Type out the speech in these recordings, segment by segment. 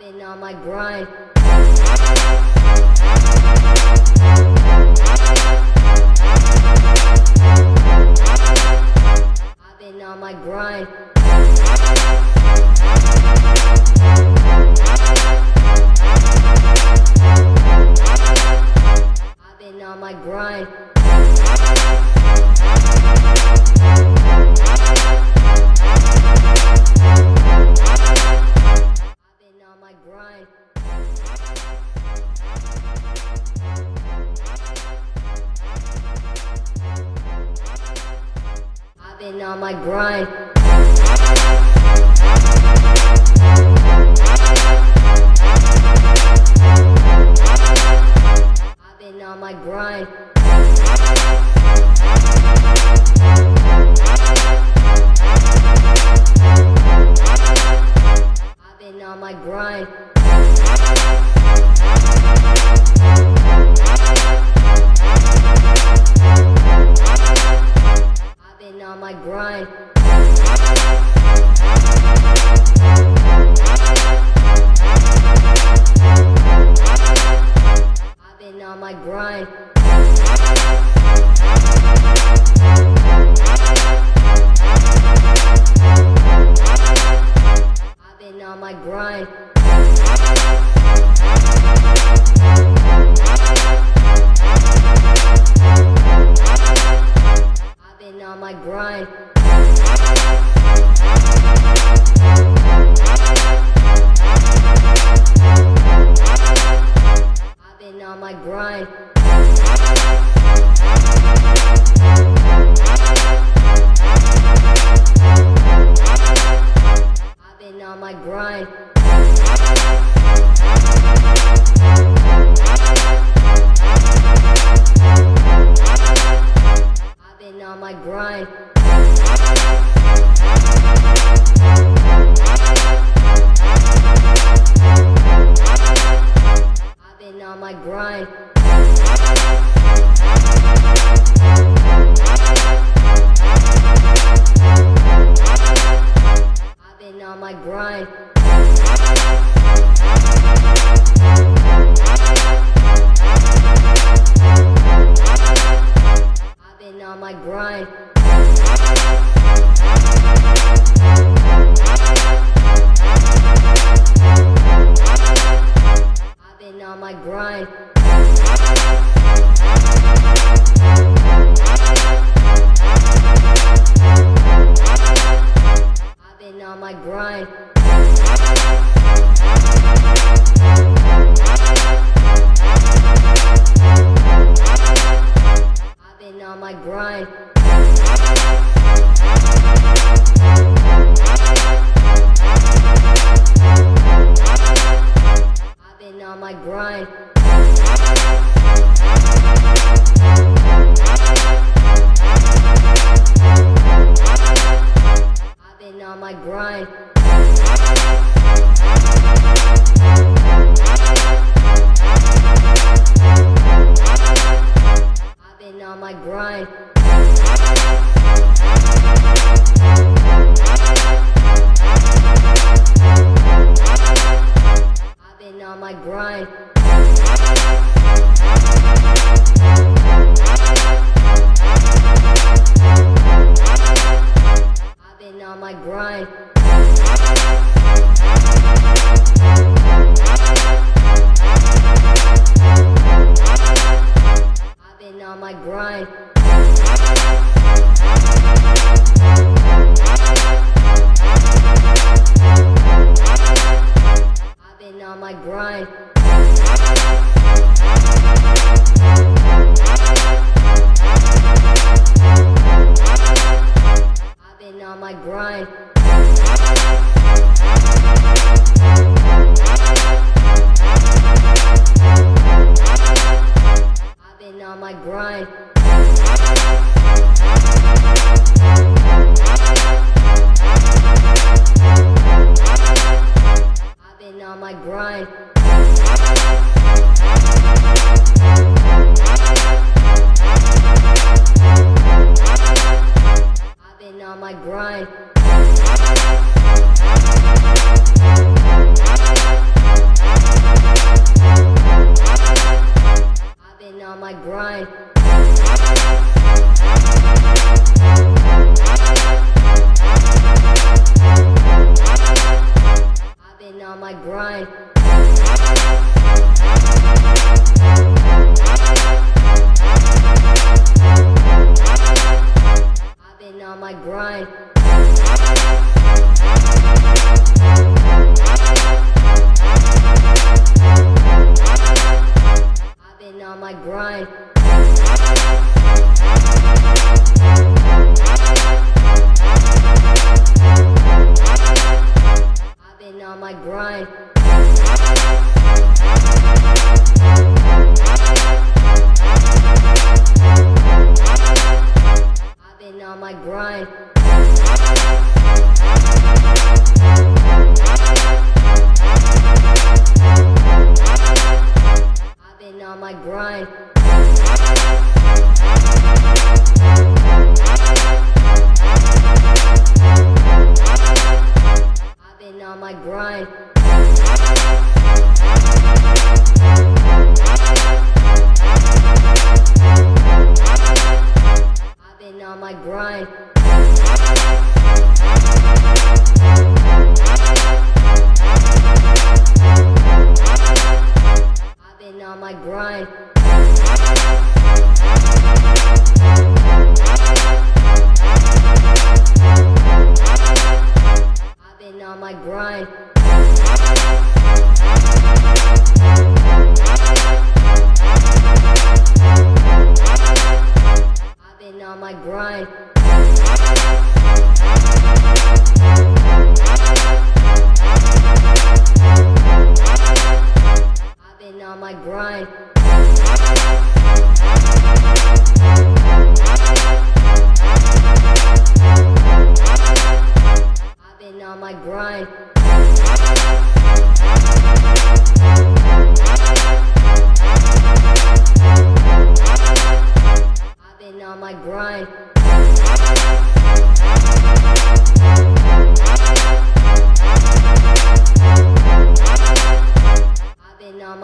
been on my grind. I've been on my grind. I've been on my grind. on my grind.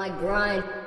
My grind.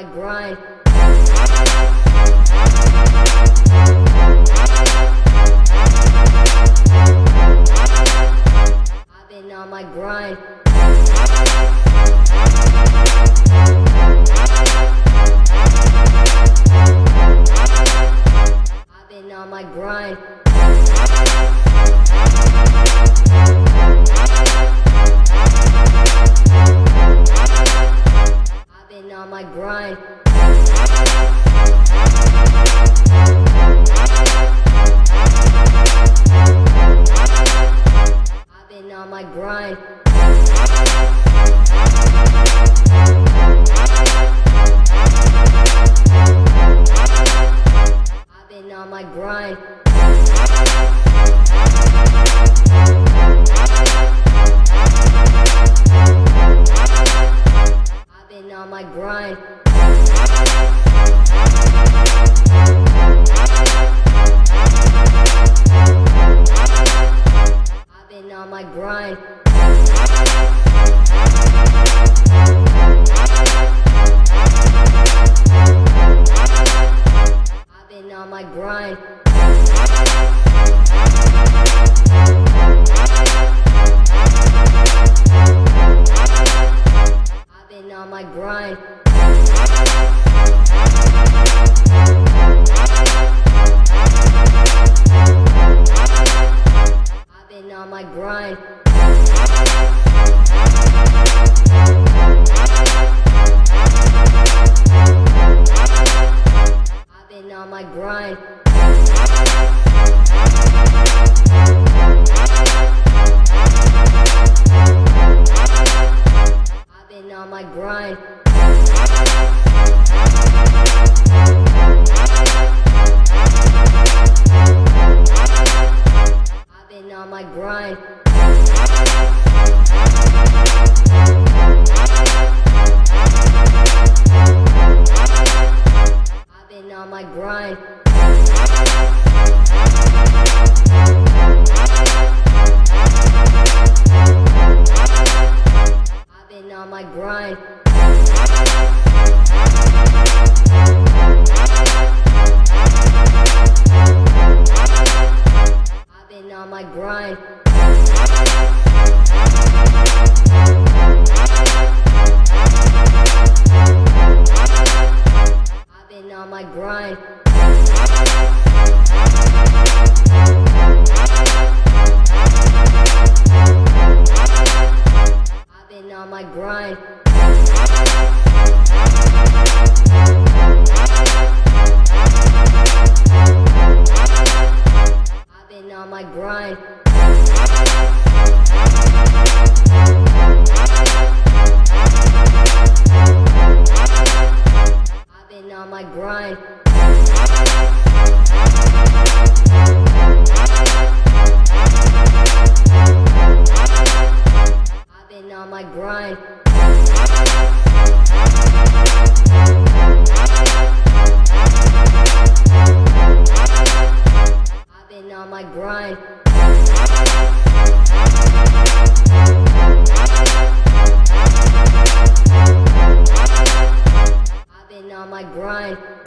my grind. On my grind.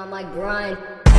On my grind.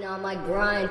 On my grind.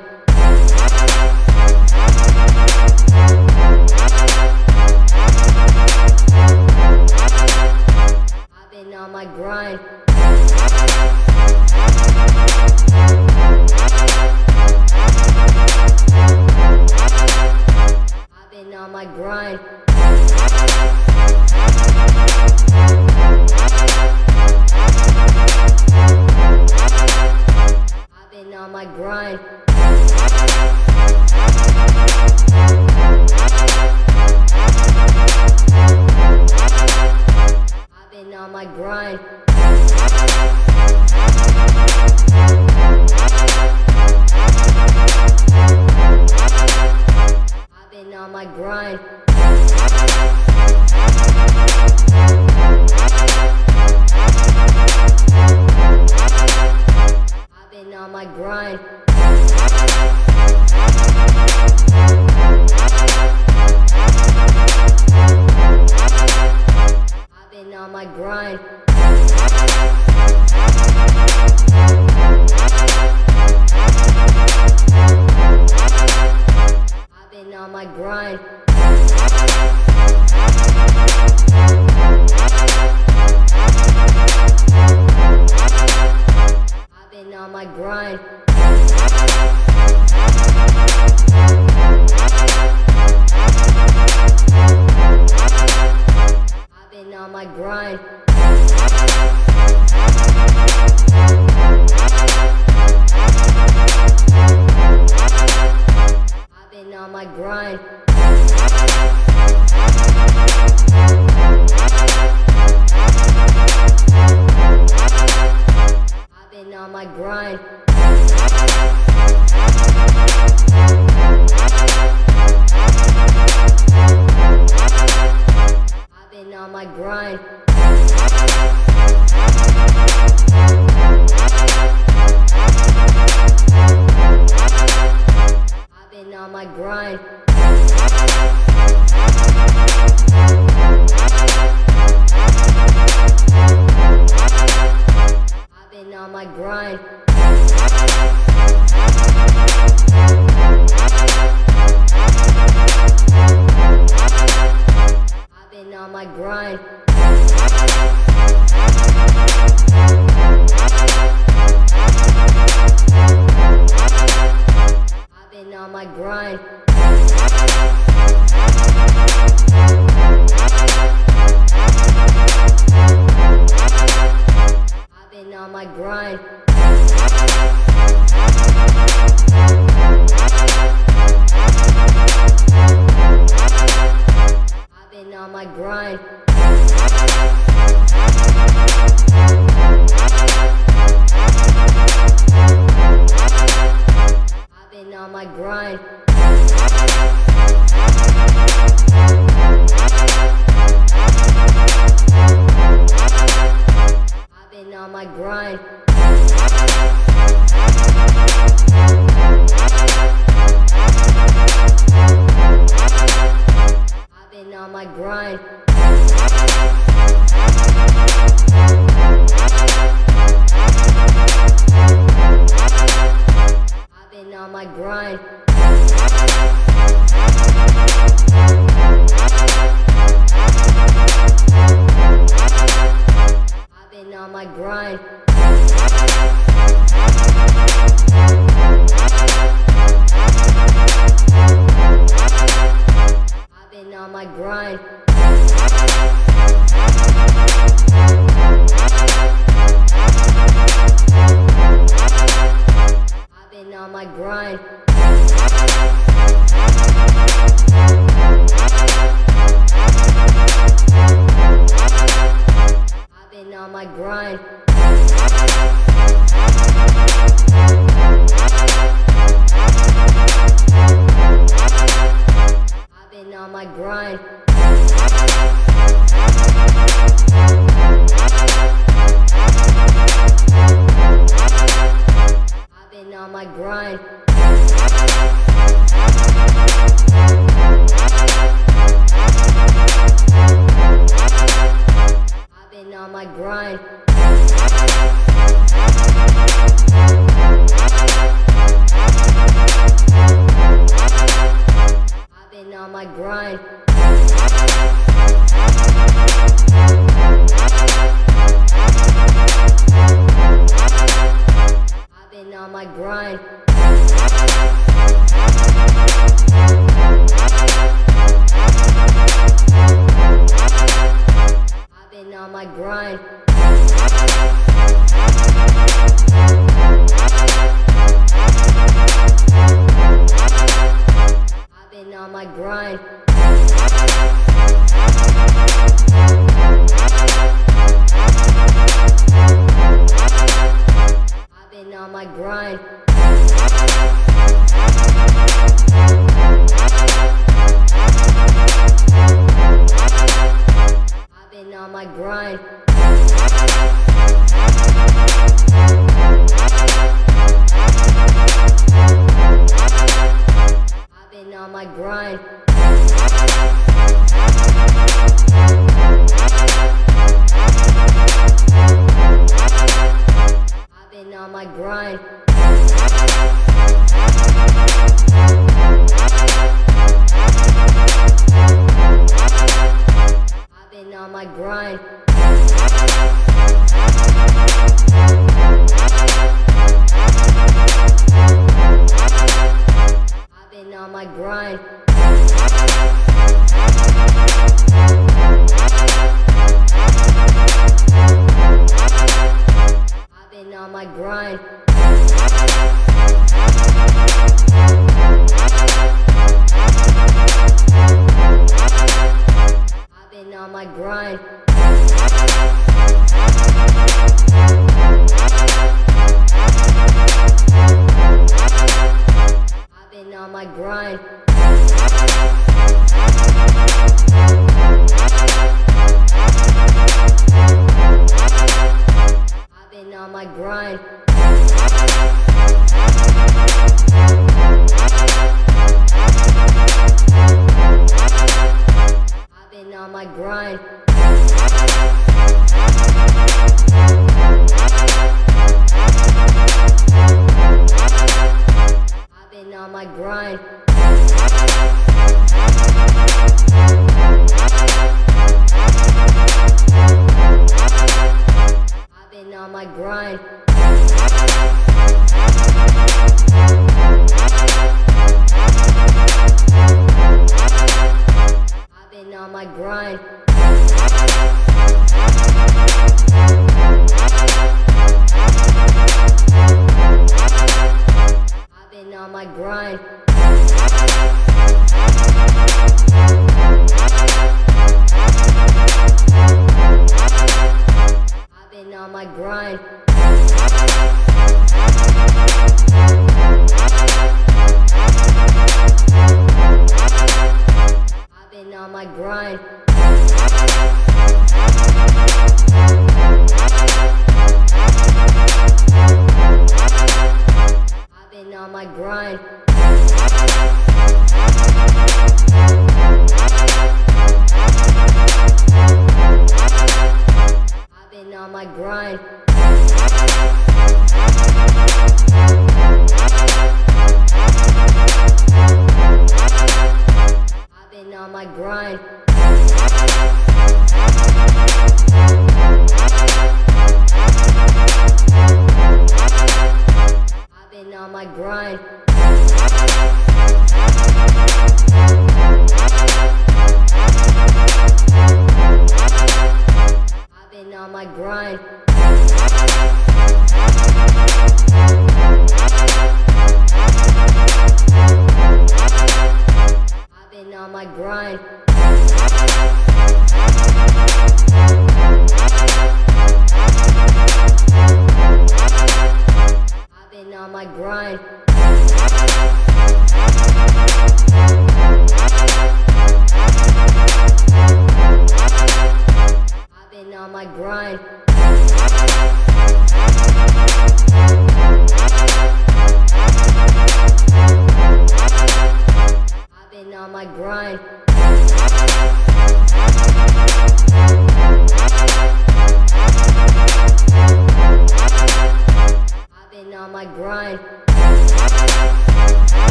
My grind. On my grind.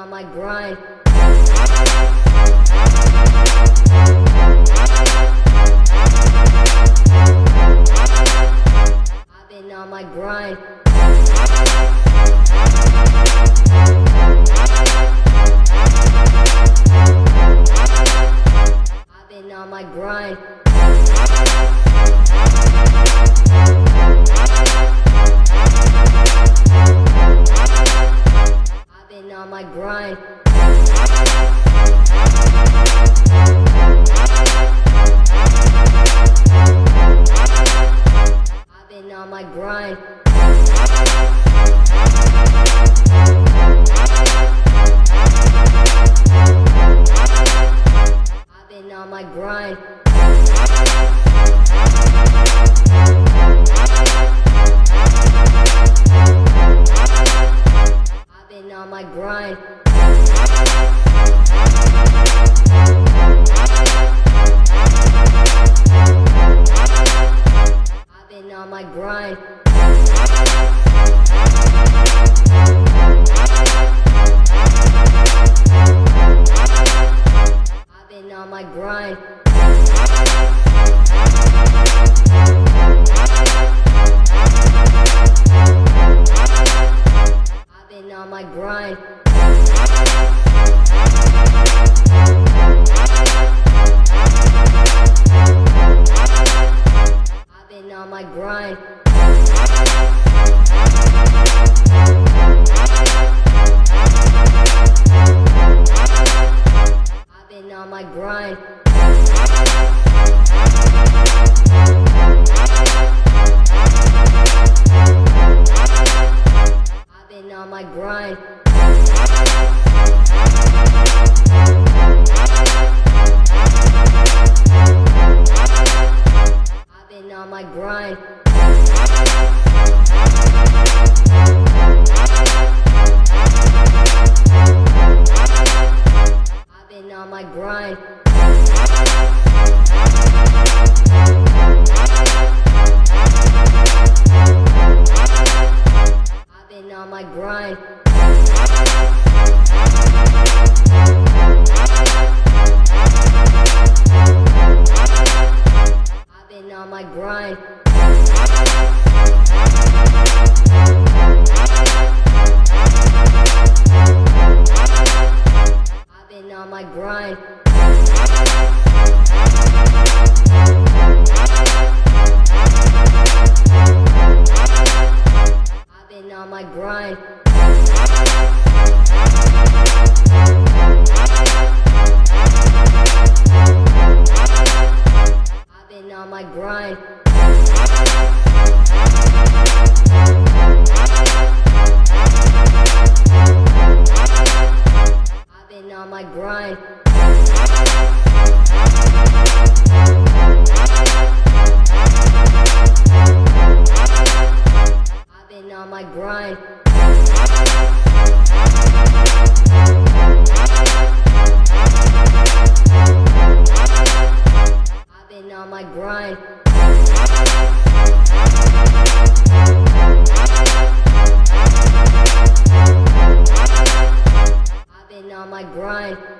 on my grind. My grind.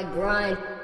My grind.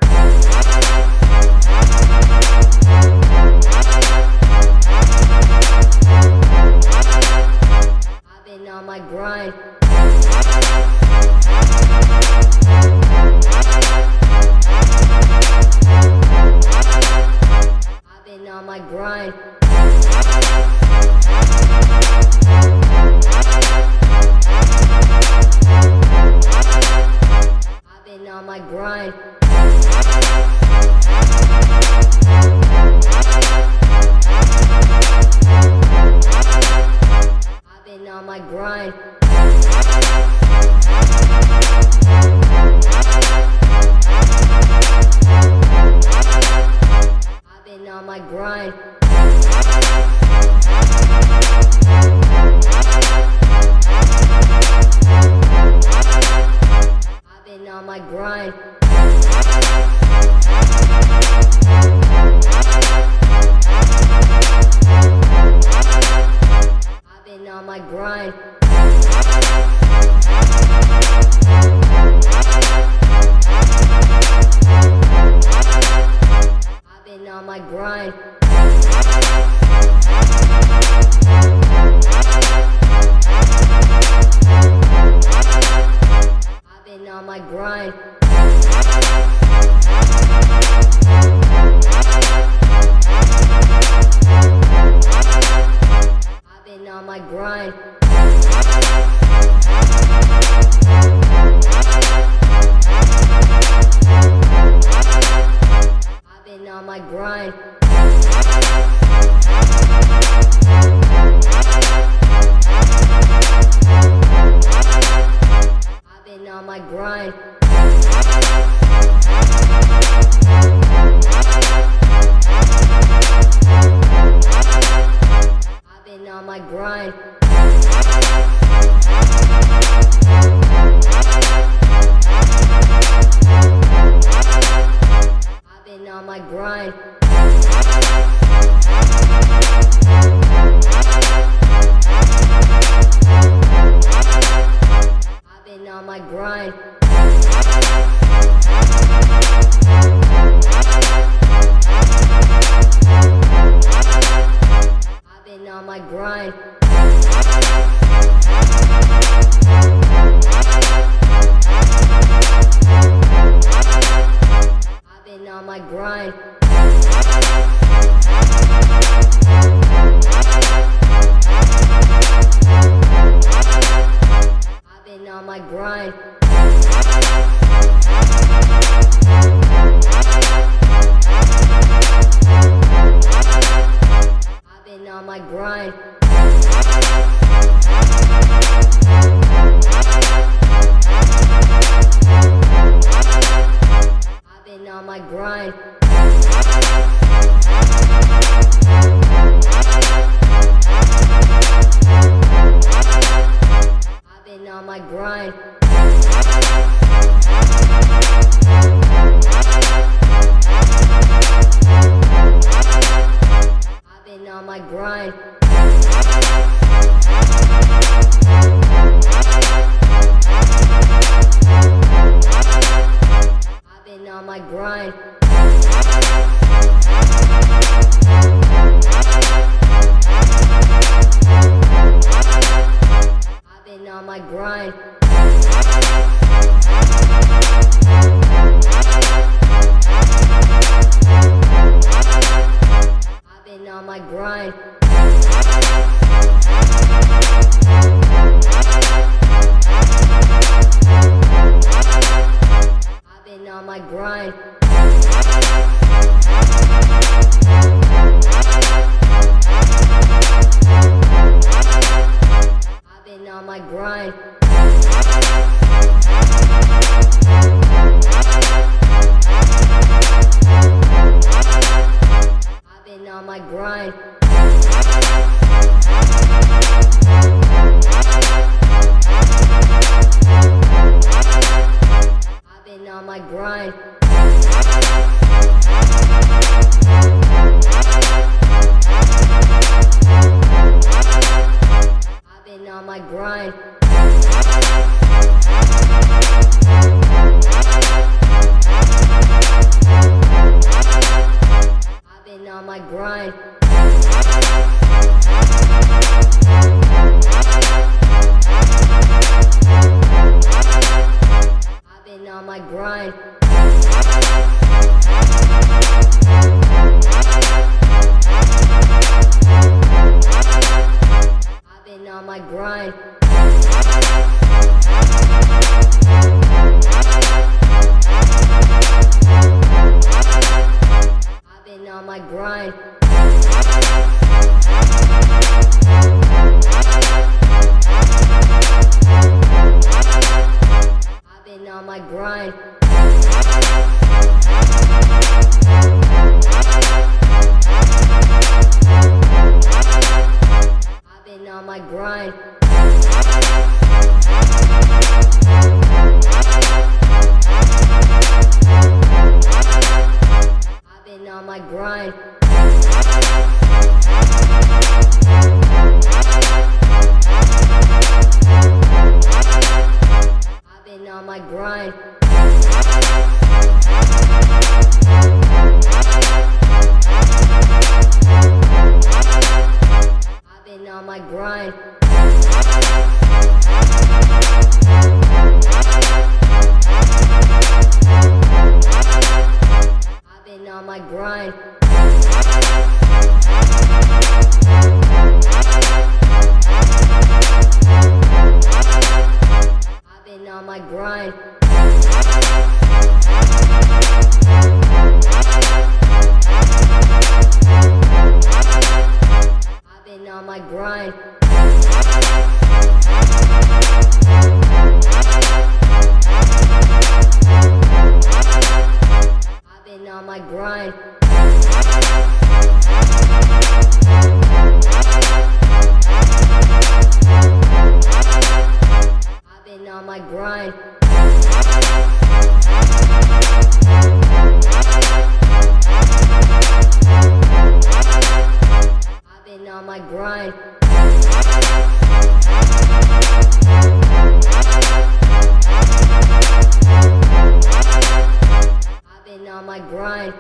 On my grind. On my grind.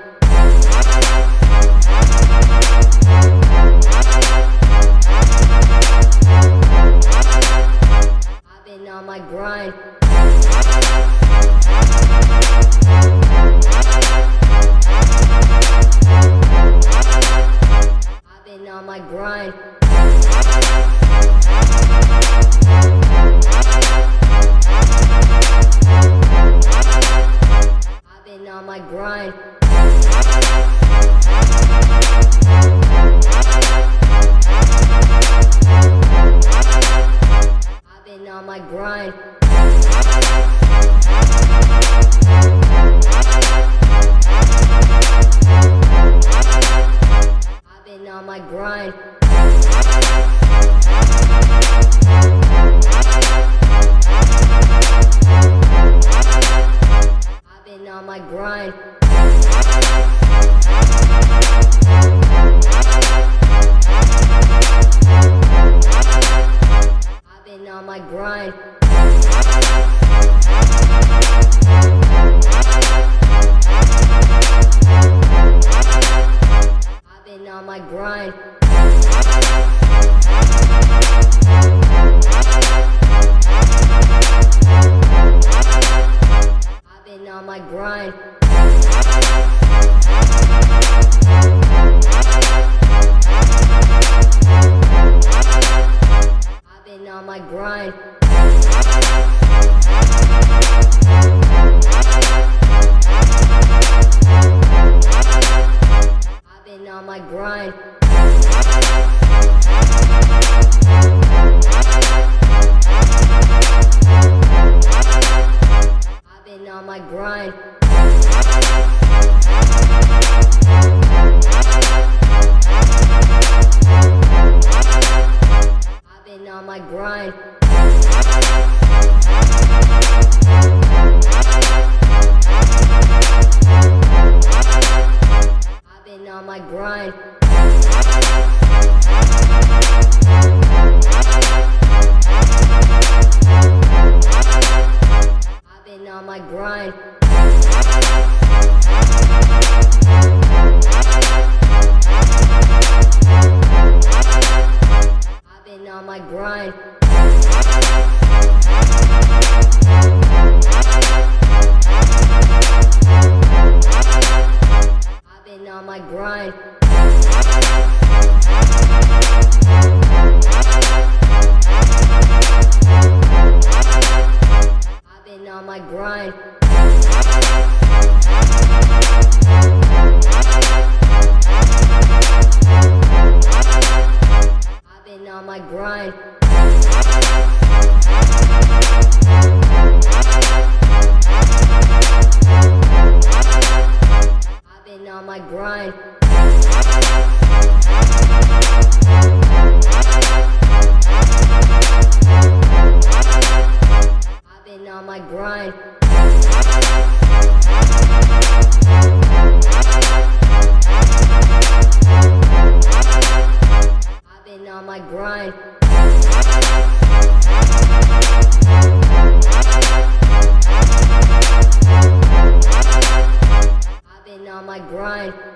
on my grind.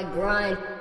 My grind.